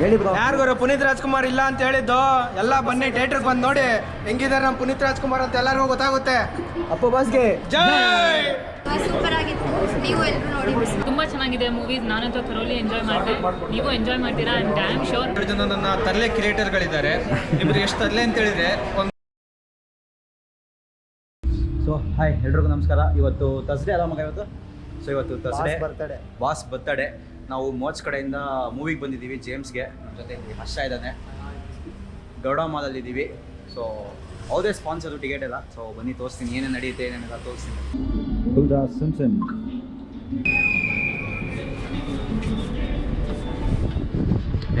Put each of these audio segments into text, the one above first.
ಹೇಳಿ ಬ್ರೋ ಯಾರಿಗಾರು ಪುನೀತ್ ರಾಜ್ಕುಮಾರ್ ಇಲ್ಲ ಅಂತ ಹೇಳಿದ್ದು ಎಲ್ಲ ಬನ್ನಿ ಥಿಯೇಟರ್ ಬಂದು ನೋಡಿ ಹೆಂಗಿದ್ದಾರೆ ನಮ್ಮ ಪುನೀತ್ ರಾಜ್ಕುಮಾರ್ ಅಂತ ಎಲ್ಲರಿಗೂ ಗೊತ್ತಾಗುತ್ತೆ. ಅಪ್ಪ ಬಾಸ್ಗೆ. ಜೈ! ಸೂಪರ್ ಆಗಿತ್ತು ನೀವು ಎಲ್ಲರೂ ನೋಡಿ ತುಂಬಾ ಚೆನ್ನಾಗಿದೆ ಮೂವೀಸ್ ನಾನಂತೂ ಥರೋಲಿ ಎಂಜಾಯ್ ಮಾಡಿದೆ. ನೀವು ಎಂಜಾಯ್ ಮಾಡ್ತೀರಾ? ಆ್ಯಂಡ್ ಡ್ಯಾಮ್ ಶೋರ್ ಜನ ನನ್ನ ತರಲೆ ಕ್ರಿಯೇಟರ್ಗಳಿದ್ದಾರೆ ಇಬ್ರು ಎಷ್ಟು ತರಲೆ ಅಂತ ಹೇಳಿದ್ರೆ ಸೊ ಹಾಯ್ ಎಲ್ರಿಗೂ ನಮಸ್ಕಾರ. ಇವತ್ತು ತರ್ಸ್ಡೇ ಅಲ್ಲ ಮಗ ಇವತ್ತು? ಸೊ ಇವತ್ತು ತರ್ಸ್ಡೇ ಬರ್ತಡೆ ಬಾಸ್ ಬರ್ತಡೆ ನಾವು ಮೋಚ್ ಕಡೆಯಿಂದ ಮೂವಿಗೆ ಬಂದಿದ್ದೀವಿ ಜೇಮ್ಸ್ಗೆ. ನಮ್ಮ ಜೊತೆ ಇಲ್ಲಿ ಹರ್ಷ ಇದ್ದಾನೆ. ಗೌಡ ಮಾಲಲ್ಲಿದ್ದೀವಿ. ಸೊ ಅವ್ರದೇ ಸ್ಪಾನ್ಸರ್ ಟಿಕೆಟ್ ಎಲ್ಲ. ಸೊ ಬನ್ನಿ ತೋರಿಸ್ತೀನಿ. ಏನೇನು ನಡೆಯುತ್ತೆ ಏನೇನೆಲ್ಲ ತೋರಿಸ್ತೀನಿ. ಸಿಮ್ಸನ್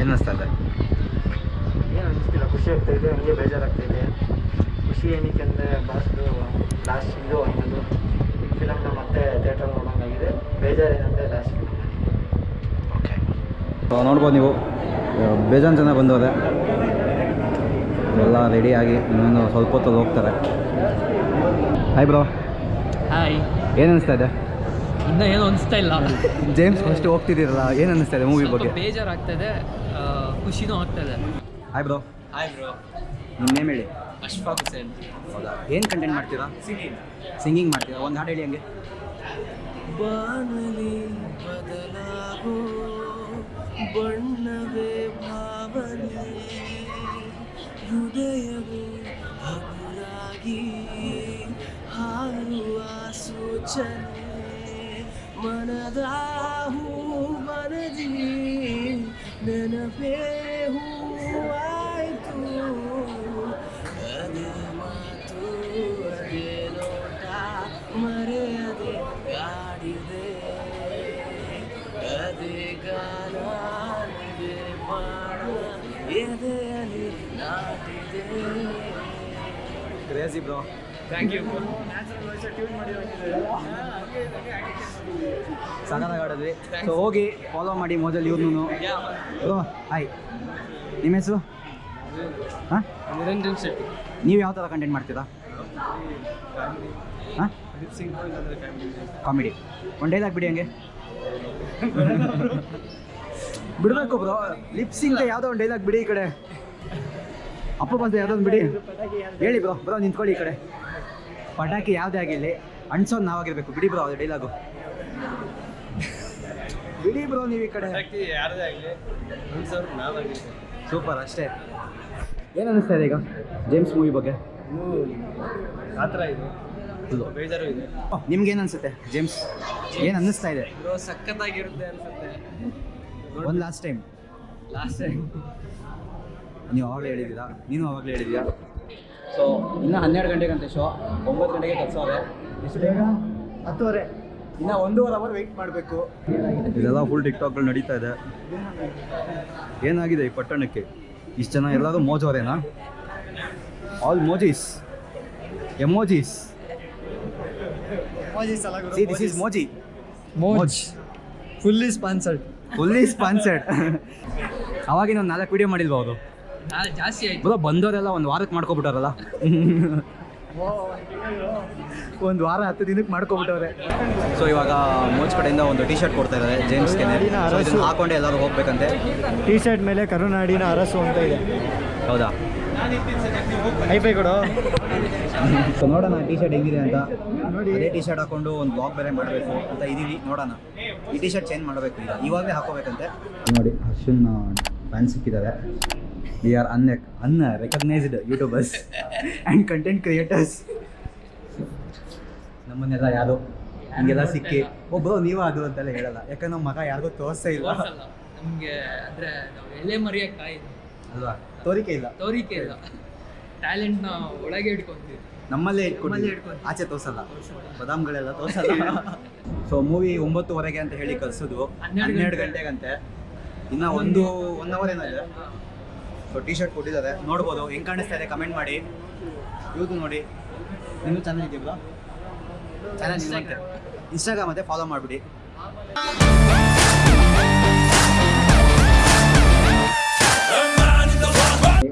ಏನು ಅನಿಸ್ತಾ ಇದೆ? ಏನು ಅನಿಸ್ತಿಲ್ಲ. ಖುಷಿ ಆಗ್ತಾ ಇದೆ. ಹಂಗೆ ಬೇಜಾರಾಗ್ತಾ ಇದೆ. ಖುಷಿ ಏನಕ್ಕೆ ಅಂದರೆ ಬಾಸ್ದು ಲಾಸ್ಟ್ ಇದು ಅನ್ನೋದು. ಫಿಲಮ್ನ ಮತ್ತೆ ಥಿಯೇಟರ್ ನೋಡೋಂಗಾಗಿದೆ. ಬೇಜಾರೇನಂದರೆ ಲಾಸ್ಟ್ ಫಿಲಮ್ ನೋಡ್ಬೋದು ನೀವು. ಬೇಜಾನ್ ಜನ ಬಂದೋದೆ ಎಲ್ಲ ರೆಡಿಯಾಗಿ ಇನ್ನೊಂದು ಸ್ವಲ್ಪ ಹೊತ್ತಲ್ಲಿ ಹೋಗ್ತಾರೆ. ಹಾಯ್ ಬ್ರೋ ಹಾಯ್ ಏನು ಅನಿಸ್ತಾ ಇದೆ? ಇನ್ನೂ ಏನು ಅನಿಸ್ತಾ ಇಲ್ಲ. ಜೇಮ್ಸ್ ಫಸ್ಟ್ ಹೋಗ್ತಿದ್ದೀರಲ್ಲ ಏನು ಅನಿಸ್ತಾ ಇದೆ ಮೂವಿ ಬಗ್ಗೆ? ಬೇಜಾರಾಗ್ತದೆ ಖುಷಿನೂ ಆಗ್ತದೆ ಹಾಯ್ ಬ್ರೋ ಹಾಯ್ ಬ್ರೋ ನಿಮ್ಮ ನೇಮ್ ಹೇಳಿ. ಅಶ್ಫಾಕ್ ಹುಸೇನ್. ಹೌದಾ? ಏನು ಕಂಟೆಂಟ್ ಮಾಡ್ತೀರಾ? ಸಿಂಗಿಂಗ್ ಸಿಂಗಿಂಗ್ ಮಾಡ್ತೀರಾ? ಒಂದು ಹಾಡು ಹೇಳಿ ಹಂಗೆ. ಬಾನಲಿ ಬದಲಾಗೋ ಬಣ್ಣವೇ ಭಾವನೆ ಹೃದಯವೇ ಹಗುರಾಗಿ ಹಾರುವ ಸೂಚನೆ ಮನದ ಹೂ ಮನದಿ ನೆನಪೇ ಕ್ರೇಜಿ ಬ್ರೋ ಥ್ಯಾಂಕ್ ಯು ಸಗದಾಗ ಆಡಿದ್ವಿ. ಸೊ ಹೋಗಿ ಫಾಲೋ ಮಾಡಿ ಮೊದಲು ಇವ್ರನ್ನೂ ಬ್ರೋ ಹಾಯ್ ನಿಮ್ಮ ಹೆಸರು? ಹಾಂ? ನಿರಂಜನ್ ಶೆಟ್ಟಿ. ನೀವು ಯಾವ ಥರ ಕಂಟೆಂಟ್ ಮಾಡ್ತೀರಾ? ಹಾಂ? ಕಾಮಿಡಿ ಒನ್ ಡೇದಾಗ ಬಿಡಿ ಹಂಗೆ. ಬಿಡಬೇಕು ಬ್ರೋ ಲಿಪ್ಸಿಂಗ್ ಯಾವುದೋ ಒಂದು ಡೈಲಾಗ್ ಬಿಡಿ ಈ ಕಡೆ. ಅಪ್ಪ ಬಂದ ಯಾವುದೋ ಒಂದು ಬಿಡಿ. ಹೇಳಿ ಬ್ರೋ ಬ್ರೋ ನಿಂತ್ಕೊಳ್ಳಿ ಈ ಕಡೆ. ಪಟಾಕಿ ಯಾವುದೇ ಆಗಿರಲಿ ಅಣ್ಸೋದು ನಾವಾಗಿರ್ಬೇಕು. ಬಿಡಿ ಬ್ರೋ ಅದು ಡೈಲಾಗು ಬಿಡಿ ಬ್ರೋ ನೀವು ಈ ಕಡೆ. ಯಾರದೇ ಆಗಲಿ ಸೂಪರ್ ಅಷ್ಟೇ. ಏನು ಅನ್ನಿಸ್ತಾ ಇದೆ ಈಗ? ಜೇಮ್ಸ್ ಮೂವಿ ಬಗ್ಗೆ. ಆ ಥರ ಇದೆ. ಬೇಜಾರು ಇದೆ. ನಿಮ್ಗೆ ಏನು ಅನ್ಸುತ್ತೆ ಜೇಮ್ಸ್ ಏನು ಅನ್ನಿಸ್ತಾ ಇದೆ? ಬ್ರೋ ಸಖತ್ತಾಗಿರುತ್ತೆ ಅನ್ಸುತ್ತೆ. ಒಂದು ಲಾಸ್ಟ್ ಟೈಮ್ ಲಾಸ್ಟ್ ಟೈಮ್ ನೀವು ಆವಾಗಲೇ ಹೇಳಿದ್ದೀರಾ? ನೀನು ಆವಾಗಲೇ ಹೇಳಿದ್ದೀರಾ ಸೊ ಇನ್ನು ಹನ್ನೆರಡು ಗಂಟೆಗಂತೆ ಶೋ ಒಂಬತ್ತು ಗಂಟೆಗೆ ಕಲ್ಸೋರೆ ಎಷ್ಟು ಬೇಗ ಹತ್ತುವರೆ. ಇನ್ನು ಒಂದೂವರೆ ಅವರ್ ವೆಯ್ಟ್ ಮಾಡಬೇಕು. ಇದೆಲ್ಲ ಫುಲ್ ಟಿಕ್ಟಾಕ್ಗಳು ನಡೀತಾ ಇದೆ. ಏನಾಗಿದೆ ಈ ಪಟ್ಟಣಕ್ಕೆ? ಇಷ್ಟು ಜನ ಎಲ್ಲರೂ ಮೋಜವರೇನಾ? All ಮೋಜೀಸ್ emojis this is ಮೋಜಿ Moj. Fully sponsored fully sponsored ಅವಾಗಿನ ಒಂದು ನಾಲ್ಕು ವಿಡಿಯೋ ಮಾಡಿಲ್ವ ಅವರು? ಜಾಸ್ತಿ ಆಯ್ತು. ಬರೋ ಬಂದವರೆಲ್ಲ ಒಂದು ವಾರಕ್ಕೆ ಮಾಡ್ಕೊಬಿಟ್ಟಾರಲ್ಲ? ಒಂದು ವಾರ ಹತ್ತು ದಿನಕ್ಕೆ ಮಾಡ್ಕೊಬಿಟ್ಟವ್ರೆ. ಸೊ ಇವಾಗ ಮೋಚ್ ಕಡೆಯಿಂದ ಒಂದು ಟಿ ಶರ್ಟ್ ಕೊಡ್ತಾ ಇದ್ದಾರೆ ಜೇಮ್ಸ್ಗೆ ಹಾಕೊಂಡೆ ಎಲ್ಲರೂ ಹೋಗ್ಬೇಕಂತೆ. ಟೀ ಶರ್ಟ್ ಮೇಲೆ ಕರುನಾಡಿನ ಅರಸು ಅಂತ ಇದೆ. ಹೌದಾ? ಹೈಫೈ ಕೊಡು. ಸೊ ನೋಡೋಣ ಟಿ ಶರ್ಟ್ ಹೆಂಗಿದೆ ಅಂತ. ನೋಡಿ. ಅದೇ ಟಿ ಶರ್ಟ್ ಹಾಕೊಂಡು ಒಂದು ಬ್ಲಾಗ್ ಬೇರೆ ಮಾಡಬೇಕು ಅಂತ ಇದೀವಿ. ನೋಡೋಣ. ಈ ಟಿ ಶರ್ಟ್ ಚೇಂಜ್ ಮಾಡಬೇಕು ಈಗ. ಇವಾಗಲೇ ಹಾಕೋಬೇಕಂತೆ. ನೋಡಿ ಹರ್ಷನ್ ಫ್ಯಾನ್ ಸಿಕ್ಕಿದ್ದಾರೆ. We are un unrecognised YouTubers and content creators ನಮ್ಮನ್ನೆಲ್ಲ ಯಾರು? ಹಿಂಗೆಲ್ಲ ಸಿಕ್ಕಿ. ಒಬ್ಬರು ನೀವು ಅದು ಅಂತೆಲ್ಲ ಹೇಳಲ್ಲ. ಯಾಕಂದ್ರೆ ನಮ್ಮ ಮಗ ಯಾರಿಗೂ ತೋರಿಸ್ತಾ ಇಲ್ಲ. ನಮಗೆ ಅಂದರೆ ನಾವು ಎಲೆ ಮರೆಯಕ್ಕೆ ಕಾಯಿದೆ ಅಲ್ವಾ? ತೋರಿಕೆ ಇಲ್ಲ. ತೋರಿಕೆ ಇಲ್ಲ. ಟ್ಯಾಲೆಂಟ್ನ ಒಳಗೆ ಇಟ್ಕೊಂತೀವಿ. ನಮ್ಮಲ್ಲೇ ಇಟ್ಕೊಂಡು. ನಮ್ಮಲ್ಲೇ ಆಚೆ ತೋರ್ಸಲ್ಲ. ಬದಾಮ್ಗಳೆಲ್ಲ ತೋರ್ಸಲ್ಲ. ಸೊ ಮೂವಿ ಒಂಬತ್ತುವರೆಗೆ ಅಂತ ಹೇಳಿ ಕಲ್ಸೋದು ಹನ್ನೆರಡು ಗಂಟೆಗಂತೆ. ಇನ್ನ ಒಂದು ಒನ್ ಅವರ್ ಏನಿದೆ ಸೊ ಟಿ ಶರ್ಟ್ ಕೊಟ್ಟಿದ್ದಾರೆ. ನೋಡ್ಬೋದು ಹೆಂಗ್ ಕಾಣಿಸ್ತಾ ಇದೆ ಕಮೆಂಟ್ ಮಾಡಿ. ಇವತ್ತು ನೋಡಿ. ನೀವು ಚಾನಲ್ ಇದೆಯಲ್ಲ ಚಾನಲ್ ಇನ್ಸ್ಟಾಗ್ರಾಮ್ ಮತ್ತೆ ಫಾಲೋ ಮಾಡಿಬಿಡಿ.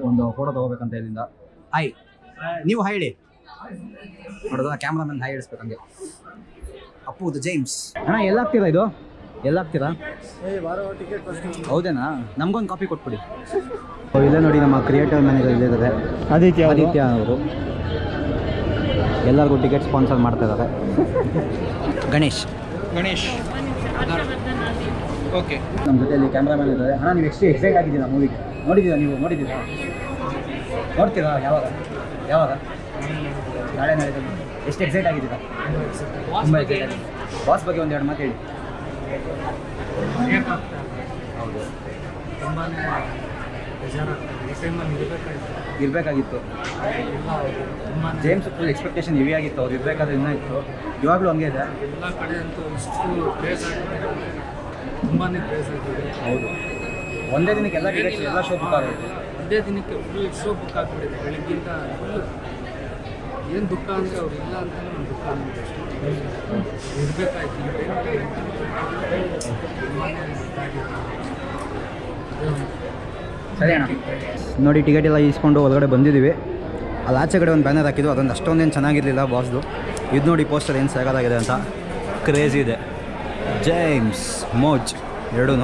ಒಂದು ಫೋಟೋ ತಗೋಬೇಕಂತ ಇಲ್ಲಿಂದ. ಹಾಯ್ ನೀವು ಹಾಯ್ ಹೇಳಿ. ನೋಡೋದ ಕ್ಯಾಮ್ರಾಮನ್ ಹಾಯ್ ಹೇಳಿಸ್ಬೇಕು ಹಂಗೆ. ಅಪ್ಪು ಜೇಮ್ಸ್ ಅಣ್ಣ ಎಲ್ಲ ಆಗ್ತೀರಾ ಇದು? ಎಲ್ಲ ಹಾಕ್ತೀರಾ ಹೌದೇನಾ? ನಮ್ಗೊಂದು ಕಾಪಿ ಕೊಟ್ಬಿಡಿ. ಇಲ್ಲೇ ನೋಡಿ ನಮ್ಮ ಕ್ರಿಯೇಟಿವ್ ಮ್ಯಾನೇಜರ್ ಇಲ್ಲೇ ಇದ್ದಾರೆ ಆದಿತ್ಯ ಆದಿತ್ಯ ಅವರು. ಎಲ್ಲರಿಗೂ ಟಿಕೆಟ್ ಸ್ಪಾನ್ಸರ್ ಮಾಡ್ತಾ ಇದ್ದಾರೆ ಗಣೇಶ್. ಗಣೇಶ್. ಓಕೆ. ನಮ್ಮ ಜೊತೆಯಲ್ಲಿ ಕ್ಯಾಮ್ರಾಮನ್ ಇದ್ದಾರೆ ಅಣ್ಣ ನೀವು ಎಷ್ಟು ಎಕ್ಸೈಟ್ ಆಗಿದ್ದೀರಾ ಮೂವಿಗೆ ನೋಡಿದ್ದೀರಾ ನೀವು? ನೋಡಿದ್ದೀರಾ? ನೋಡ್ತೀರಾ ಯಾವಾಗ? ಯಾವಾಗ? ನಾಳೆ ನಾಳೆ ಎಷ್ಟು ಎಕ್ಸೈಟ್ ಆಗಿದ್ದೀರಾ? ತುಂಬ ಎಕ್ಸೈಟ್ ಆಗಿದೆ ಬಾಸ್ ಬಗ್ಗೆ ಒಂದು ಎರಡು ಮಾತು ಹೇಳಿ. ಇರಬೇಕಾಗಿತ್ತು. ಜೇಮ್ಸ್ ಫುಲ್ ಎಕ್ಸ್ಪೆಕ್ಟೇಷನ್ ಹೆವಿ ಆಗಿತ್ತು. ಅವ್ರು ಇರಬೇಕಾದ್ರೆ ಇನ್ನೂ ಇತ್ತು. ಇವಾಗಲೂ ಹಂಗೆ ಇದೆ. ಎಲ್ಲ ಕಡೆ ಅಂತೂ ಇಷ್ಟು ಪ್ಲೇಸ್ ತುಂಬಾ ಪ್ಲೇಸ್ ಆಗ್ತಿದೆ ಹೌದು. ಒಂದೇ ದಿನಕ್ಕೆ ಎಲ್ಲ ಎಲ್ಲ ಶೋ ಬುಕ್ ಆಗುತ್ತೆ ಒಂದೇ ದಿನಕ್ಕೆ ಫುಲ್ ಶೋ ಬುಕ್ ಆಗ್ಬಿಟ್ಟಿದೆ ಬೆಳಗ್ಗಿಂದ ಫುಲ್ ಏನು ದುಃಖ ಅಂದರೆ ಅವ್ರು ಇಲ್ಲ ಅಂತಲೇ ನಮ್ಮ ದುಃಖ ಅನ್ನೋದು ಇರಬೇಕಾಯ್ತು ಸರಿ ಅಣ್ಣ. ನೋಡಿ ಟಿಕೆಟ್ ಎಲ್ಲ ಈಸ್ಕೊಂಡು ಹೊರಗಡೆ ಬಂದಿದ್ದೀವಿ. ಅಲ್ಲಿ ಆಚೆ ಕಡೆ ಒಂದು ಬ್ಯಾನರ್ ಹಾಕಿದ್ದು ಅದೊಂದು ಅಷ್ಟೊಂದೇನು ಚೆನ್ನಾಗಿರಲಿಲ್ಲ ಬಾಸ್ದು ಇದು ನೋಡಿ ಪೋಸ್ಟರ್ ಏನು ಸಾಕಾಗಿದೆ ಅಂತ. ಕ್ರೇಜ್ ಇದೆ. ಜೇಮ್ಸ್ ಮೋಜ್ ಎರಡೂ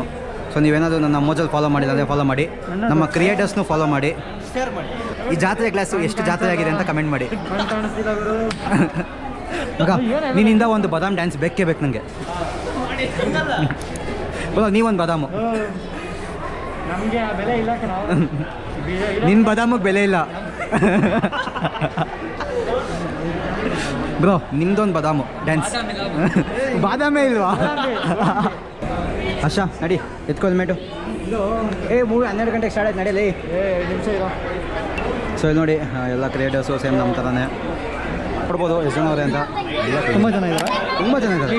ಸೊ ನೀವೇನಾದರೂ ನನ್ನ ಮೋಜಲ್ಲಿ ಫಾಲೋ ಮಾಡಿಲ್ಲ ಅಂದರೆ ಫಾಲೋ ಮಾಡಿ. ನಮ್ಮ ಕ್ರಿಯೇಟರ್ಸ್ನೂ ಫಾಲೋ ಮಾಡಿ. ಶೇರ್ ಮಾಡಿ. ಈ ಜಾತ್ರೆ ಕ್ಲಾಸು ಎಷ್ಟು ಜಾತ್ರೆ ಆಗಿದೆ ಅಂತ ಕಮೆಂಟ್ ಮಾಡಿ. ಮಗ ನಿನ್ನಿಂದ ಒಂದು ಬದಾಮ್ ಡ್ಯಾನ್ಸ್ ಬೇಕೇ ಬೇಕು ನನಗೆ ನೀವೊಂದು ಬದಾಮು. ನಿನ್ನ ಬಾದಾಮಿಗೆ ಬೆಲೆ ಇಲ್ಲ. ಬ್ರೋ ನಿಮ್ದೊಂದು ಬದಾಮು ಡ್ಯಾನ್ಸ್ ಬಾದಾಮೆ ಇಲ್ವಾ? ಅಶಾ ನಡಿ ಎತ್ಕೋ ಮೇಟು. ಏ ಮೂವಿ ಹನ್ನೆರಡು ಗಂಟೆಗೆ ಸ್ಟಾರ್ಟ್ ಆಯ್ತು ನಡೀಲಿ ನಿಮಿಷ ಇರೋ. ಸೊ ಇಲ್ಲಿ ನೋಡಿ ಎಲ್ಲ ಕ್ರಿಯೇಟರ್ಸು ಸೇಮ್ ನಮ್ಮ ಥರನೇ ನೋಡ್ಬೋದು ಎಷ್ಟು ಜನ ಅವರೇ ಅಂತ. ತುಂಬ ಜನ ಇದ್ದಾರೆ ತುಂಬ ಜನ ಇದ್ದಾರೆ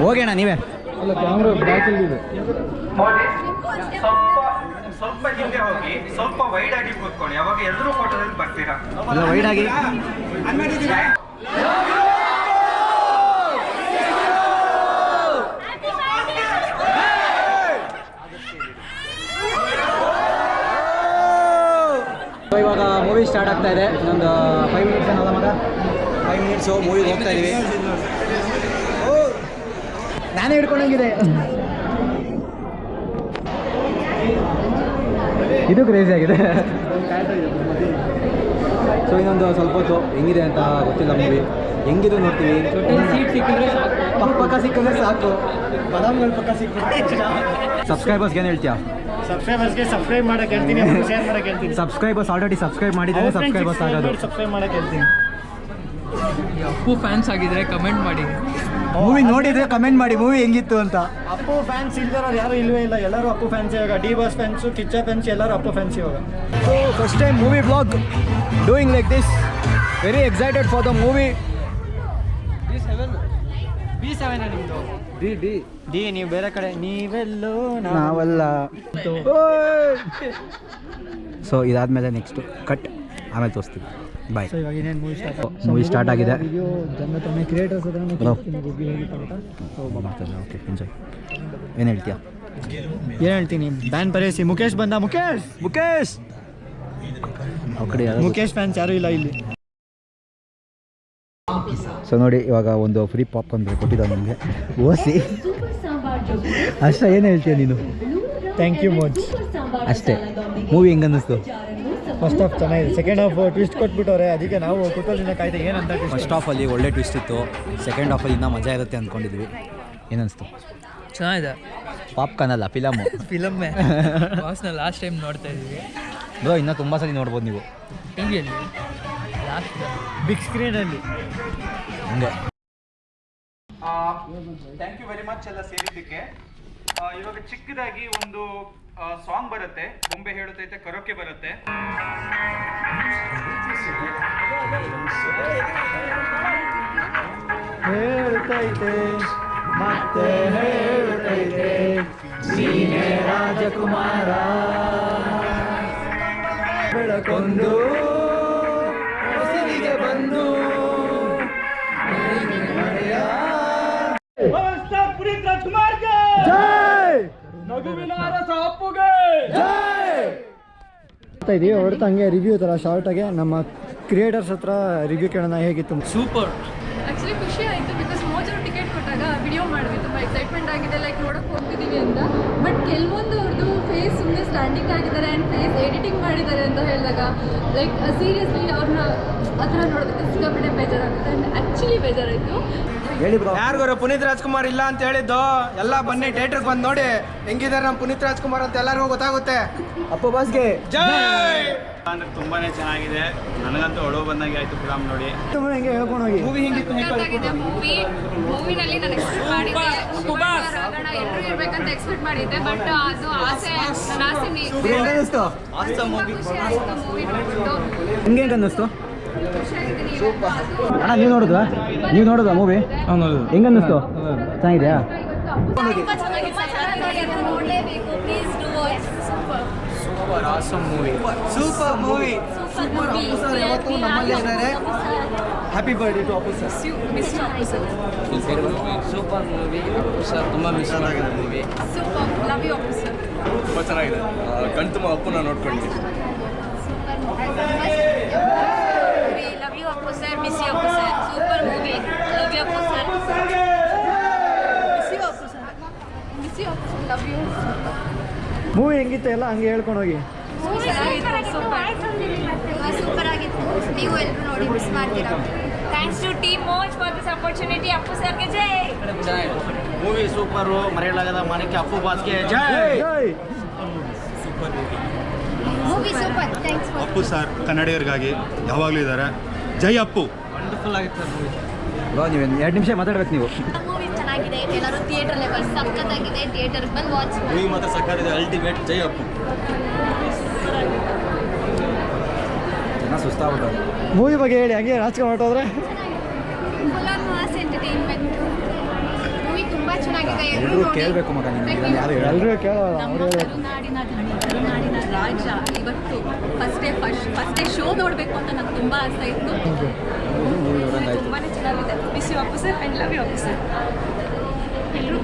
ಹೋಗಿ ಅಣ್ಣ ನೀವೇ. ಅಲ್ಲ ಕ್ಯಾಮ್ರಾ ಬ್ಯಾಕಲ್ಲಿದೆ ಸ್ವಲ್ಪ ಸ್ವಲ್ಪ ಹಿಂದೆ ಹೋಗಿ ಸ್ವಲ್ಪ ವೈಡ್ ಆಗಿ ಕೂತ್ಕೊಳ್ಳಿ. ಅವಾಗ ಎಲ್ಲರೂ ಫೋಟೋದಲ್ಲಿ ಬರ್ತೀರಾ? ವೈಡ್ ಆಗಿ. ಇವಾಗ ಮೂವಿ ಸ್ಟಾರ್ಟ್ ಆಗ್ತಾ ಇದೆ. ಇನ್ನೊಂದು ಫೈವ್ ಮಿನಿಟ್ಸ್ ಏನಲ್ಲ ಮಗ? ಫೈವ್ ಮಿನಿಟ್ಸು ಮೂವಿ ಹೋಗ್ತಾ ಇದೀವಿ. ನಾನೇ ಹಿಡ್ಕೊಂಡಂಗಿದೆ. ಇದು ಕ್ರೇಜಿ ಆಗಿದೆ. ಸೊ ಇನ್ನೊಂದು ಸ್ವಲ್ಪ ಹೊತ್ತು ಹೆಂಗಿದೆ ಅಂತ ಗೊತ್ತಿಲ್ಲ ಮೂವಿ ಹೆಂಗಿದು ನೋಡ್ತೀವಿ. ಪಕ್ಕ ಪಕ್ಕ ಸಿಕ್ಕಿದ್ರೆ ಸಾಕು. ಬದಾಮ್ಗಳು ಪಕ್ಕ ಸಿಕ್ಕಿದ್ರೆ ಸಬ್ಸ್ಕ್ರೈಬರ್ಸ್ಗೆ ಏನು ಹೇಳ್ತೀಯಾ? ಸಬ್ಸ್ಕ್ರೈಬರ್ಸ್ಗೆ ಸಬ್ಸ್ಕ್ರೈಬ್ ಮಾಡಕ್ಕೆ ಹೇಳ್ತೀನಿ ಶೇರ್ ಮಾಡಕ್ಕೆ ಹೇಳ್ತೀನಿ. ಸಬ್ಸ್ಕ್ರೈಬರ್ಸ್ ಆಲ್ರೆಡಿ ಸಬ್ಸ್ಕ್ರೈಬ್ ಮಾಡಿದ್ದಾರೆ ಸಬ್ಸ್ಕ್ರೈಬರ್ಸ್ ಆಗೋದು. ಸಬ್ಸ್ಕ್ರೈಬ್ ಮಾಡಕ್ಕೆ ಹೇಳ್ತೀನಿ. ಅಪ್ಪು ಫ್ಯಾನ್ಸ್ ಆಗಿದ್ರೆ ಕಮೆಂಟ್ ಮಾಡಿ. ಮೂವಿ ನೋಡಿದ್ರೆ ಕಮೆಂಟ್ ಮಾಡಿ ಮೂವಿ ಹೆಂಗಿತ್ತು ಅಂತ. ಅಪ್ಪು ಫ್ಯಾನ್ಸ್ ಇಲ್ದಿರೋರು ಯಾರು ಇಲ್ವೇ ಇಲ್ಲ. ಎಲ್ಲರೂ ಅಪ್ಪು ಫ್ಯಾನ್ಸ್ ಇವಾಗ. D boss fans Kiccha fans ಎಲ್ಲರೂ ಅಪ್ಪು ಫ್ಯಾನ್ಸ್ ಇವಾಗ. So first time movie vlog doing like this very excited for the movie B seven ನಿಮ್ಮದು ಡಿ ಡಿ. ಡಿ ನೀವು ಬೇರೆ ಕಡೆ ನೀವೆಲ್ಲೋ ನಾವಲ್ಲ. ಸೊ ಇದಾದ್ಮೇಲೆ ನೆಕ್ಸ್ಟ್ ಕಟ್ ಆಮೇಲೆ ತೋರಿಸ್ತೀವಿ ಬಾಯ್ ಸೊ ಇವಾಗ ಇನ್ನೇನು ಮೂವಿ ಸ್ಟಾರ್ಟ್ ಮೂವಿ ಸ್ಟಾರ್ಟ್ ಆಗಿದೆ. ಕ್ರಿಯೇಟರ್ಸ್. ಓಕೆ ಎಂಜಾಯ್ ಏನು ಹೇಳ್ತೀಯಾ? ಏನು ಹೇಳ್ತೀನಿ ಬ್ಯಾನ್ ಪರಿಸಿ ಮುಖೇಶ್ ಬಂದ. ಮುಖೇಶ್ ಮುಖೇಶ್ ಮುಖೇಶ್ ಫ್ಯಾನ್ಸ್ ಯಾರು ಇಲ್ಲ ಇಲ್ಲಿ. ಸೊ ನೋಡಿ ಇವಾಗ ಒಂದು ಫ್ರೀ ಪಾಪ್ಕಾರ್ನ್ ಕೊಟ್ಟಿದ್ದ ನಮಗೆ. ಓಸಿ. ಅಷ್ಟೇ ಏನು ಹೇಳ್ತೀಯ ನೀನು? ಥ್ಯಾಂಕ್ ಯು ಮಚ್ ಅಷ್ಟೇ. ಮೂವಿ ಹೆಂಗೆ ಅನ್ನಿಸ್ತು ಫಸ್ಟ್ ಹಾಫ್ ಚೆನ್ನಾಗಿದೆ. ಸೆಕೆಂಡ್ ಹಾಫ್ ಟ್ವಿಸ್ಟ್ ಕೊಟ್ಬಿಟ್ಟವ್ರೆ. ಅದಕ್ಕೆ ನಾವು ಕುತೂಹಲದಿಂದ ಕಾಯ್ದೆ ಏನಂತ? ಫಸ್ಟ್ ಆಫಲ್ಲಿ ಒಳ್ಳೆ ಟ್ವಿಸ್ಟ್ ಇತ್ತು. ಸೆಕೆಂಡ್ ಆಫಲ್ಲಿ ಇನ್ನೂ ಮಜಾ ಇರುತ್ತೆ ಅಂದ್ಕೊಂಡಿದ್ವಿ ಏನನ್ನಿಸ್ತು ಚೆನ್ನಾಗಿದೆ. ಪಾಪ್ಕಾರ್ನ್ ಅಲ್ಲ ಫಿಲಮ್ಮು ಫಿಲಮ್ಮೇ ಬಾಸ್ನ ಲಾಸ್ಟ್ ಟೈಮ್ ನೋಡ್ತಾ ಇದ್ವಿ ಬ್ರೋ ಇನ್ನೂ ತುಂಬ ಸಲ ನೋಡ್ಬೋದು ನೀವು. ಟಿವಿಯಲ್ಲಿ ಲಾಸ್ಟ್ ಬಿಗ್ ಸ್ಕ್ರೀನಲ್ಲಿ ಹಂಗೆ. ಥ್ಯಾಂಕ್ ಯು ವೆರಿ ಮಚ್ ಎಲ್ಲ ಸೇರಿದ್ದಕ್ಕೆ. ಇವಾಗ ಚಿಕ್ಕದಾಗಿ ಒಂದು ಸಾಂಗ್ ಬರುತ್ತೆ. ಬೊಂಬೆ ಹೇಳುತ್ತೈತೆ ಕರೋಕೆ ಬರುತ್ತೆ. ಹೇಳ್ತೈತೆ ಮತ್ತೆ ಹೇಳ್ತೈತೆ ನೀನೇ ರಾಜಕುಮಾರ. ಬೆಳಕೊಂದು ಇದೀವಿ ಹೊರತು ಹಂಗೆ ರಿವ್ಯೂ ಥರ ಶಾರ್ಟಾಗೆ ನಮ್ಮ ಕ್ರಿಯೇಟರ್ಸ್ ಹತ್ರ ರಿವ್ಯೂ ಕೇಳೋಣ ಹೇಗಿತ್ತು? ಸೂಪರ್ ಆ್ಯಕ್ಚುಲಿ ಖುಷಿ ಆಯಿತು ಬಿಕಾಸ್ ಮೋಜರು ಟಿಕೆಟ್ ಕೊಟ್ಟಾಗ ವಿಡಿಯೋ ಮಾಡಿದ್ವಿ. ತುಂಬ ಎಕ್ಸೈಟ್ಮೆಂಟ್ ಆಗಿದೆ. ಲೈಕ್ ನೋಡೋಕೆ ಹೋಗ್ತಿದ್ದೀವಿ ಅಂತ. ಬಟ್ ಕೆಲವೊಂದು ಅವ್ರದ್ದು ಫೇಸ್ ಸುಮ್ಮನೆ ಸ್ಟ್ಯಾಂಡಿಂಗ್ ಆಗಿದ್ದಾರೆ ಆ್ಯಂಡ್ ಫೇಸ್ ಎಡಿಟಿಂಗ್ ಮಾಡಿದ್ದಾರೆ ಅಂತ ಹೇಳಿದಾಗ ಲೈಕ್ ಸೀರಿಯಸ್ಲಿ ಅವ್ರನ್ನ ಆ ಥರ ನೋಡೋದಕ್ಕೆ ಸಿಕ್ಕಾಪಟ್ಟೆ ಬೇಜಾರಾಗುತ್ತೆ. ಆ್ಯಂಡ್ ಆ್ಯಕ್ಚುಲಿ ಬೇಜಾರಾಯಿತು. ಹೇಳಿ ಬ್ರೋ ಯಾರಿಗಾರು ಪುನೀತ್ ರಾಜ್ಕುಮಾರ್ ಇಲ್ಲ ಅಂತ ಹೇಳಿದ್ದು ಎಲ್ಲ ಬನ್ನಿ ಥಿಯೇಟರ್ಗೆ ಬಂದು ನೋಡಿ ಹೆಂಗಿದ್ದಾರೆ ನಮ್ಮ ಪುನೀತ್ ರಾಜ್ಕುಮಾರ್ ಅಂತ ಎಲ್ಲರಿಗೂ ಗೊತ್ತಾಗುತ್ತೆ. ಅಪ್ಪ ಬಾಸ್ಗೆ. ಜೈ! ಅಂದ್ರೆ ತುಂಬಾನೇ ಚೆನ್ನಾಗಿದೆ. ನನಗಂತೂ ಒಳಗೆ ಬಂದಂಗೆ ಆಯ್ತು ಫಿಲಮ್ ನೋಡಿ. ಹೆಂಗೆ ಹೇಳ್ಕೊಂಡು ಹೋಗಿ ಮೂವಿ ಹೆಂಗಿತ್ತು ಮೂವಿ ಮೂವಿನಲ್ಲಿ ನಾನು ಎಕ್ಸ್ಪೆಕ್ಟ್ ಮಾಡಿದ್ದೆ ರಾಗಣ ಎಲ್ಲರೂ ಇರ್ಬೇಕಂತ ಎಕ್ಸ್ಪೆಕ್ಟ್ ಮಾಡಿದ್ದೆ ಬಟ್ ಅದು ಆಸೆ ನನ್ನ ಆಸೆ ಮೀ- ಹೆಂಗೆ ಅನ್ನಿಸ್ತು ಖುಷಿ ಆಯ್ತು ಮೂವಿ ನೋಡ್ಬಿಟ್ಟು ನಿಮ್ಗೆ ಹೆಂಗೆ ಅನ್ನಿಸ್ತು ಖುಷಿಯಾಗಿದ್ದೀನಿ ಇವತ್ತು ಅದು ಅಣ್ಣ ನೀವು ನೋಡಿದ್ವಾ ನೀವು ನೋಡಿದ್ವಾ ಮೂವಿ ಹೆಂಗ ಅನ್ನಿಸ್ತು ಚೆನ್ನಾಗಿದೆಯಾ? Super awesome movie super movie super ಯಾವತ್ತೂ ನಮ್ಮಲ್ಲಿ ಇದ್ದಾರೆ. Happy birthday to Appu sir super movie sir ತುಂಬ ಮಿಸ್ ಆಗಿದೆ movie super love you officer ತುಂಬಾ ಚೆನ್ನಾಗಿದೆ. ಅಪ್ಪನ ನೋಡ್ಕೊಂಡ್ವಿ super love you Appu sir miss you Appu sir super movie love you Appu sir miss you Appu sir miss you Appu sir love you movie ಹೆಂಗಿತ್ತು ಎಲ್ಲ ಹಂಗೆ ಹೇಳ್ಕೊಂಡು ಹೋಗಿ. Super ಆಗಿತ್ತು ನೀವು ಎಲ್ಲರೂ ನೋಡಿ ಮಿಸ್ ಮಾಡ್ತೀರಾ thanks to team Moj for this opportunity Appu ಸರ್ಗೆ ಜೈ! ಮೂವಿ ಸೂಪರು ಮರೆಯಲಾಗದ ಅಪ್ಪು ಬಾಸ್ಗೆ ಜೈ! Movie super thanks for Appu sir ಕನ್ನಡಿಗರಿಗಾಗಿ ಯಾವಾಗಲೂ ಇದ್ದಾರೆ. ಜೈ ಅಪ್ಪು. ವಂಡರ್ಫುಲ್ ಆಗಿತ್ತು ಮೂವಿ ಬ್ರೋ ನೀವು ಎರಡು ನಿಮಿಷ ಮಾತಾಡ್ಬೇಕು ನೀವು. ಚೆನ್ನಾಗಿದೆ. ಎಲ್ಲರೂ ಥಿಯೇಟರ್ ಲೆವೆಲ್ ಸಖತ್ತಾಗಿದೆ. ಥಿಯೇಟರ್ಗೆ ಬಂದು ವಾಚ್ ಮಾಡಿ. ಮೂವಿ ಮಾತ್ರ ಸಕ್ಕತ್ತಿದೆ ಅಲ್ಟಿಮೇಟ್ ಜೈ ಅಪ್ಪು. ಜನ ಸುಸ್ತಾಗ್ಬಿಟ್ಟು ಮೂವಿ ಬಗ್ಗೆ ಹೇಳಿ ಹಂಗೆ ರಾಜಕೀಯ ಹೊರಟೋದ್ರೆ full on mass entertainment movie ತುಂಬಾ ಚೆನ್ನಾಗಿದೆ. ಎಲ್ಲರೂ ಕೇಳಬೇಕು ಮಗ ನಿಮ್ಗೆ. ಯಾರು ಎಲ್ಲರೂ ಕೇಳೋಲ್ಲ ಅವರು ನಾಡಿನ ಕರುನಾಡಿನ ರಾಜ ಇವತ್ತು first day first first day show ನೋಡಬೇಕು ಅಂತ ನಂಗೆ ತುಂಬ ಆಸೆ ಇತ್ತು. ತುಂಬಾ ಚೆನ್ನಾಗಿದೆ. ಬಿಸಿ ವಾಪಸ್ ಆ್ಯಂಡ್ ಲವ್ ಯು ಎಲ್ಲರೂ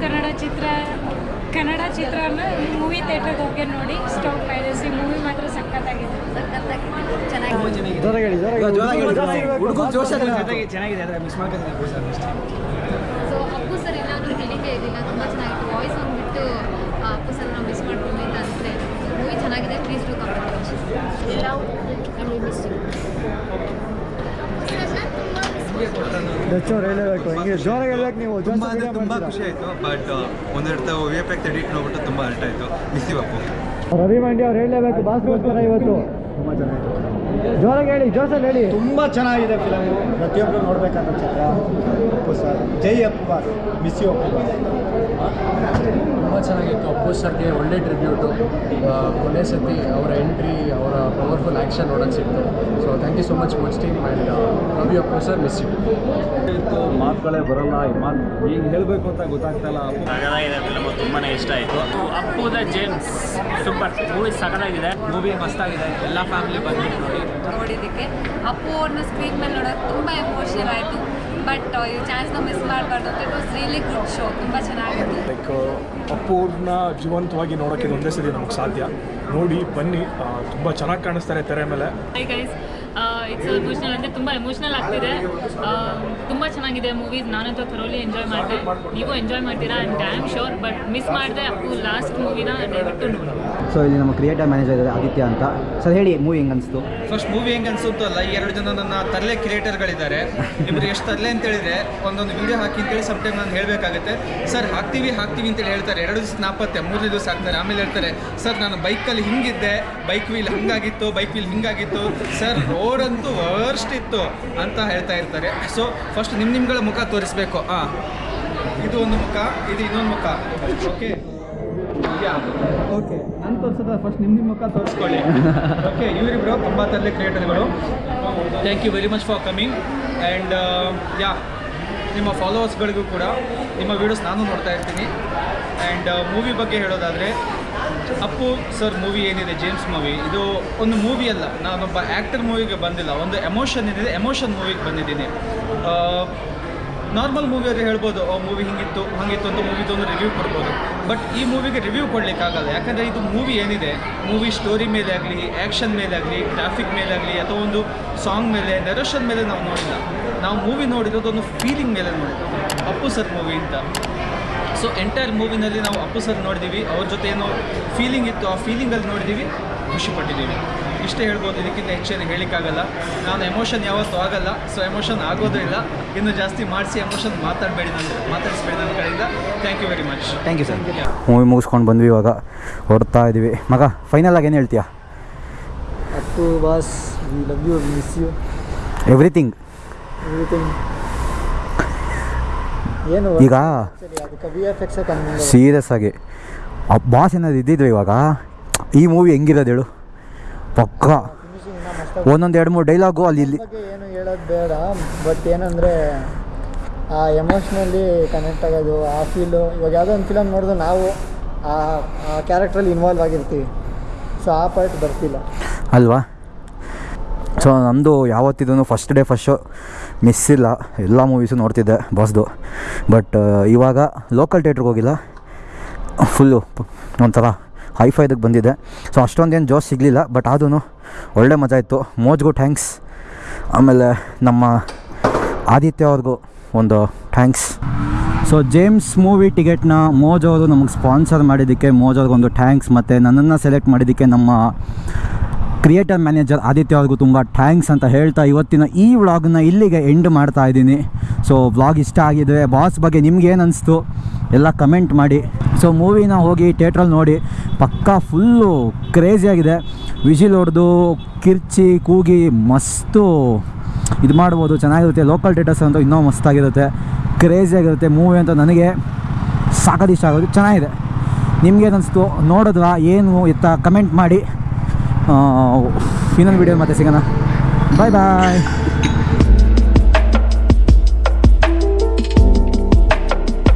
ಕನ್ನಡ ಚಿತ್ರ ಕನ್ನಡ ಚಿತ್ರನ ಮೂವಿ ಥಿಯೇಟರ್ಗೆ ಹೋಗಿ ನೋಡಿ. ಸ್ಟಾಪ್ ಪೈರಸಿ ಮೂವಿ ಮಾತ್ರ ಸಖತ್ತಾಗಿದೆ. ಸೊ ಅಪ್ಪು ಸರ್ ಏನಾದರೂ ಹೇಳಿಕೆ ಇದಿಲ್ಲ ತುಂಬ ಚೆನ್ನಾಗಿತ್ತು. ವಾಯ್ಸ್ ಅಂದ್ಬಿಟ್ಟು ಅಪ್ಪು ಸರ್ ನಾವು ಮಿಸ್ ಅಂತ ಅನಿಸ್ತಾ ಮೂವಿ ಚೆನ್ನಾಗಿದೆ. Please to comment and miss ಹೆಚ್ಚು ಹೇಳಬೇಕು ಹಿಂಗೆ ಜೋರಾಗಿ ಹೇಳ್ಬೇಕು ನೀವು. ತುಂಬ ಅಂದ್ರೆ ತುಂಬ ಖುಷಿ ಆಯಿತು ಬಟ್ ಒಂದೆರಡು ತಾವು ವಿ ಎಫ್ ಎಕ್ಸ್ ಎಡಿಟ್ ನೋಡ್ಬಿಟ್ಟು ತುಂಬ ಅರ್ಥ ಆಯಿತು ಮಿಸ್ಸಿ ಅಪ್ಪು. ರವಿ ಮಂಡಿ ಅವ್ರು ಹೇಳಲೇಬೇಕು ಬಾಸ್ಗೋಸ್ಕರ ಇವತ್ತು. ಜೋರಾಗಿ ಹೇಳಿ ಜೋಸಲ್ಲಿ ಹೇಳಿ. ತುಂಬ ಚೆನ್ನಾಗಿದೆ ಫಿಲಮ್ ಪ್ರತಿಯೊಬ್ಬರು ನೋಡ್ಬೇಕಂತ ಚಿತ್ರ. Appu sir. Jai Appu boss miss you Appu boss ತುಂಬ ಚೆನ್ನಾಗಿತ್ತು. ಅಪ್ಪು ಸರ್ಗೆ ಒಳ್ಳೆ ಟ್ರಿಬ್ಯೂಟು ಕೊನೆ ಸತಿ ಅವರ ಎಂಟ್ರಿ ಅವರ ಪವರ್ಫುಲ್ ಆ್ಯಕ್ಷನ್ ನೋಡೋಕ್ಕೆ ಸಿಕ್ತು. So thank you so much much team and love you Appu sir. Miss you ಮಾತುಗಳೇ ಬರಲ್ಲ ಮಾತು ಈಗ ಹೇಳಬೇಕು ಅಂತ ಗೊತ್ತಾಗ್ತಾ ಇಲ್ಲ. ಸಗದಾಗಿದೆ ಫಿಲಮ್ ತುಂಬಾ ಇಷ್ಟ ಆಯಿತು. Appu the James super movie ಸಗದಾಗಿದೆ movie ಮಸ್ತಾಗಿದೆ. ಎಲ್ಲ ಫ್ಯಾಮಿಲಿ ಬಂದು ನೋಡಿ. ನೋಡಿದ್ದಕ್ಕೆ. ಅಪ್ಪು ಅವ್ರನ್ನ ಸ್ಕ್ರೀನ್ ಮೇಲೆ ನೋಡೋಕೆ ತುಂಬ ಎಮೋಷನಲ್ ಆಯಿತು. ಬಟ್ ಈ ಚಾನ್ಸ್ನ ಮಿಸ್ ಮಾಡಬಾರ್ದು ಅಂತ it was really good show ತುಂಬ ಚೆನ್ನಾಗಿತ್ತು. ಲೈಕ್ ಅಪ್ಪು ಅವ್ರನ್ನ ಜೀವಂತವಾಗಿ ನೋಡೋಕ್ಕೆ ಇದು ಒಂದೇ ಸರಿ ನಮಗೆ ಸಾಧ್ಯ. ನೋಡಿ ಬನ್ನಿ ತುಂಬ ಚೆನ್ನಾಗಿ ಕಾಣಿಸ್ತಾರೆ ತೆರೆ ಮೇಲೆ. ಹೈ ಗೈಸ್ ಇಟ್ಸ್ ಎಮೋಷನಲ್ ಅಂದರೆ ತುಂಬ ಎಮೋಷನಲ್ ಆಗ್ತಿದೆ. ತುಂಬ ಚೆನ್ನಾಗಿದೆ ಮೂವೀಸ್ ನಾನಂತೂ ಥರೋಲಿ ಎಂಜಾಯ್ ಮಾಡಿದೆ. ನೀವು ಎಂಜಾಯ್ ಮಾಡ್ತೀರಾ? And I am sure but miss ಮಾಡಿದೆ. ಅಪ್ಪು ಲಾಸ್ಟ್ ಮೂವಿನ ದಯವಿಟ್ಟು ನೋಡಿ. ಸೊ ಇಲ್ಲಿ ನಮ್ಮ ಕ್ರಿಯೇಟರ್ ಮ್ಯಾನೇಜರ್ ಇದೆ ಆದಿತ್ಯ ಅಂತ. ಸರ್ ಹೇಳಿ ಮೂವಿ ಹೆಂಗೆ ಅನಿಸ್ತು ಫಸ್ಟ್ ಮೂವಿ ಹೆಂಗೆ ಅಲ್ಲ ಈ ಎರಡು ಜನ ನನ್ನ ತರಲೆ ಕ್ರಿಯೇಟರ್ಗಳಿದ್ದಾರೆ ಇಬ್ಬರು ಎಷ್ಟು ತರಲೆ ಅಂತ ಹೇಳಿದ್ರೆ ಒಂದೊಂದು ವಿಡಿಯೋ ಹಾಕಿ ಅಂತೇಳಿ ಸಬ್ ಟೈಮ್ ನಾನು ಹೇಳಬೇಕಾಗುತ್ತೆ. ಸರ್ ಹಾಕ್ತೀವಿ ಹಾಕ್ತೀವಿ ಅಂತೇಳಿ ಹೇಳ್ತಾರೆ. ಎರಡು ದಿವಸ ನಾಪತ್ತೆ ಮೂರನೇ ದಿವಸ ಹಾಕ್ತಾರೆ. ಆಮೇಲೆ ಹೇಳ್ತಾರೆ ಸರ್ ನಾನು ಬೈಕಲ್ಲಿ ಹಿಂಗಿದ್ದೆ. ಬೈಕ್ ವೀಲ್ ಹಂಗಾಗಿತ್ತು ಬೈಕ್ ವೀಲ್ ಹಿಂಗಾಗಿತ್ತು. ಸರ್ ಅಂತೂ ವರ್ಸ್ಟ್ ಇತ್ತು ಅಂತ ಹೇಳ್ತಾ ಇರ್ತಾರೆ. ಸೊ ಫಸ್ಟ್ ನಿಮ್ಮ ನಿಮ್ಗಳ ಮುಖ ತೋರಿಸ್ಬೇಕು. ಹಾಂ ಇದು ಒಂದು ಮುಖ ಇದು ಇನ್ನೊಂದು ಮುಖ. ಓಕೆ ಓಕೆ ನಾನು ತೋರಿಸೋದ ಫಸ್ಟ್ ನಿಮ್ಮ ನಿಮ್ಮ ಮುಖ ತೋರಿಸ್ಕೊಳ್ಳಿ. ಓಕೆ ಇವರಿಬ್ರು ತುಂಬ ತರಲೆ ಕ್ರಿಯೇಟರ್ಗಳು thank you very much for coming and yeah ನಿಮ್ಮ ಫಾಲೋವರ್ಸ್ಗಳಿಗೂ ಕೂಡ ನಿಮ್ಮ ವೀಡಿಯೋಸ್ ನಾನು ನೋಡ್ತಾ ಇರ್ತೀನಿ. ಆ್ಯಂಡ್ ಮೂವಿ ಬಗ್ಗೆ ಹೇಳೋದಾದರೆ ಅಪ್ಪು ಸರ್ ಮೂವಿ ಏನಿದೆ ಜೇಮ್ಸ್ ಮೂವಿ? ಇದು ಒಂದು ಮೂವಿ ಅಲ್ಲ, ನಾನೊಬ್ಬ ಆ್ಯಕ್ಟರ್ ಮೂವಿಗೆ ಬಂದಿಲ್ಲ, ಒಂದು ಎಮೋಷನ್ ಏನಿದೆ ಎಮೋಷನ್ ಮೂವಿಗೆ ಬಂದಿದ್ದೀನಿ. ನಾರ್ಮಲ್ ಮೂವಿಯವ್ರಿಗೆ ಹೇಳ್ಬೋದು ಆ ಮೂವಿ ಹಿಂಗಿತ್ತು, ಹಂಗಿತ್ತು ಅಂತ ಮೂವಿದು ಒಂದು ರಿವ್ಯೂ ಕೊಡ್ಬೋದು. ಬಟ್ ಈ ಮೂವಿಗೆ ರಿವ್ಯೂ ಕೊಡಲಿಕ್ಕಾಗಲ್ಲ ಯಾಕಂದರೆ ಇದು ಮೂವಿ ಏನಿದೆ, ಮೂವಿ ಸ್ಟೋರಿ ಮೇಲೆ ಆಗಲಿ ಆ್ಯಕ್ಷನ್ ಮೇಲೆ ಆಗಲಿ ಟ್ರಾಫಿಕ್ ಮೇಲೆ ಆಗಲಿ, ಅಥವಾ ಒಂದು ಸಾಂಗ್ ಮೇಲೆ ನೆರೋಷನ್ ಮೇಲೆ ನಾವು ನೋಡಿಲ್ಲ. ನಾವು ಮೂವಿ ನೋಡಿರೋದು ಒಂದು ಫೀಲಿಂಗ್ ಮೇಲೆ ನೋಡಿದ್ದು. ಅಪ್ಪು ಸರ್ ಮೂವಿ ಅಂತ. ಸೊ ಎಂಟೈರ್ ಮೂವಿನಲ್ಲಿ ನಾವು ಅಪ್ಪು ಸರ್ ನೋಡಿದ್ದೀವಿ ಅವ್ರ ಜೊತೆ ಏನೋ ಫೀಲಿಂಗ್ ಇತ್ತು. ಆ ಫೀಲಿಂಗಲ್ಲಿ ನೋಡಿದ್ದೀವಿ ಖುಷಿಪಟ್ಟಿದ್ದೀವಿ ಇಷ್ಟೇ ಹೇಳ್ಬೋದು. ಇದಕ್ಕಿಂತ ಹೆಚ್ಚೇನು ಹೇಳಿಕ್ಕಾಗಲ್ಲ ನಾನು ಎಮೋಷನ್ ಯಾವತ್ತೂ ಆಗಲ್ಲ. ಸೊ ಎಮೋಷನ್ ಆಗೋದೂ ಇಲ್ಲ. ಇನ್ನು ಜಾಸ್ತಿ ಮಾಡಿಸಿ ಎಮೋಷನ್ ಮಾತಾಡಬೇಡಿ ನಾನು ಮಾತಾಡಿಸ್ಬೇಡಿ ನನ್ನ ಕಡೆಯಿಂದ. Thank you very much thank you sir movie ಮುಗಿಸ್ಕೊಂಡು ಬಂದ್ವಿ ಇವಾಗ. ಹೊರಡ್ತಾ ಇದ್ದೀವಿ ಮಗ ಫೈನಲ್ ಆಗಿ ಏನು ಹೇಳ್ತೀಯಾ? Appu boss we love you miss you everything everything ಈಗ ಸೀರಿಯಸ್ ಆಗಿ. ಆ ಬಾಸ್ ಏನಾದ್ರು ಇದ್ದಿದ್ರು ಇವಾಗ ಈ ಮೂವಿ ಹೆಂಗಿರೋದು ಹೇಳು. ಪಕ್ಕ. ಒಂದೊಂದು ಎರಡು ಮೂರು ಡೈಲಾಗು ಅಲ್ಲಿ ಇಲ್ಲಿ. ಏನು ಹೇಳೋದು ಬೇಡ. ಬಟ್ ಏನಂದರೆ ಆ ಎಮೋಷ್ನಲ್ಲಿ ಕನೆಕ್ಟ್ ಆಗೋದು ಆ ಫೀಲು ಇವಾಗ ಯಾವುದೋ ಒಂದು ಫಿಲಮ್ ನೋಡಿದ್ರೆ ನಾವು ಆ ಆ ಕ್ಯಾರೆಕ್ಟ್ರಲ್ಲಿ ಇನ್ವಾಲ್ವ್ ಆಗಿರ್ತೀವಿ. ಸೊ ಆ ಪಾರ್ಟ್ ಬರ್ತಿಲ್ಲ. ಅಲ್ವಾ? ಸೊ ನಮ್ಮದು ಯಾವತ್ತಿದೂ first day first show miss ಇಲ್ಲ. ಎಲ್ಲ ಮೂವೀಸು ನೋಡ್ತಿದ್ದೆ ಬಾಸ್ದು ಬಟ್ ಇವಾಗ ಲೋಕಲ್ ಥಿಯೇಟ್ರಿಗೆ ಹೋಗಿಲ್ಲ. ಫುಲ್ಲು ಒಂಥರ ಹೈಫೈದಕ್ಕೆ ಬಂದಿದೆ ಸೊ ಅಷ್ಟೊಂದೇನು ಜೋಶ್ ಸಿಗಲಿಲ್ಲ ಬಟ್ ಅದೂ ಒಳ್ಳೆ ಮಜಾ ಇತ್ತು. ಮೋಜ್ಗೂ ಥ್ಯಾಂಕ್ಸ್ ಆಮೇಲೆ ನಮ್ಮ ಆದಿತ್ಯ ಅವ್ರಿಗೂ ಒಂದು ಥ್ಯಾಂಕ್ಸ್ ಸೊ ಜೇಮ್ಸ್ ಮೂವಿ ಟಿಕೆಟ್ನ ಮೋಜ್ ಅವರು ನಮಗೆ ಸ್ಪಾನ್ಸರ್ ಮಾಡಿದ್ದಕ್ಕೆ ಮೋಜ್ ಅವ್ರಿಗೊಂದು ಥ್ಯಾಂಕ್ಸ್ ಮತ್ತು ನನ್ನನ್ನು ಸೆಲೆಕ್ಟ್ ಮಾಡಿದ್ದಕ್ಕೆ ನಮ್ಮ ಕ್ರಿಯೇಟರ್ ಮ್ಯಾನೇಜರ್ ಆದಿತ್ಯ ಅವ್ರಿಗೂ ತುಂಬ ಥ್ಯಾಂಕ್ಸ್ ಅಂತ ಹೇಳ್ತಾ ಇವತ್ತಿನ ಈ ವ್ಲಾಗ್ನ ಇಲ್ಲಿಗೆ ಎಂಡ್ ಮಾಡ್ತಾ ಇದ್ದೀನಿ. ಸೊ, ವ್ಲಾಗ್ ಇಷ್ಟ ಆಗಿದ್ರೆ ಬಾಸ್ ಬಗ್ಗೆ ನಿಮ್ಗೇನು ಅನಿಸ್ತು ಎಲ್ಲ ಕಮೆಂಟ್ ಮಾಡಿ. ಸೊ, ಮೂವಿನ ಹೋಗಿ ಥಿಯೇಟ್ರಲ್ಲಿ ನೋಡಿ. ಪಕ್ಕಾ ಫುಲ್ಲು ಕ್ರೇಜಿಯಾಗಿದೆ ವಿಜಿಲ್ ಹೊಡೆದು ಕಿರ್ಚಿ, ಕೂಗಿ ಮಸ್ತು. ಇದು ಮಾಡ್ಬೋದು, ಚೆನ್ನಾಗಿರುತ್ತೆ. ಲೋಕಲ್ ಥಿಯೇಟರ್ಸ್ ಅಂತೂ ಇನ್ನೂ ಮಸ್ತಾಗಿರುತ್ತೆ. ಕ್ರೇಜಿಯಾಗಿರುತ್ತೆ ಮೂವಿ ಅಂತ ನನಗೆ. ಸಾಕದಿಷ್ಟ ಆಗೋದು ಚೆನ್ನಾಗಿದೆ. ನಿಮ್ಗೇನು ಅನಿಸ್ತು? ನೋಡಿದ್ರಾ? ಏನು? ಇತ್ತ ಕಮೆಂಟ್ ಮಾಡಿ. ಇನ್ನೊಂದು ವಿಡಿಯೋ ಮತ್ತೆ ಸಿಗೋಣ. ಬಾಯ್ ಬಾಯ್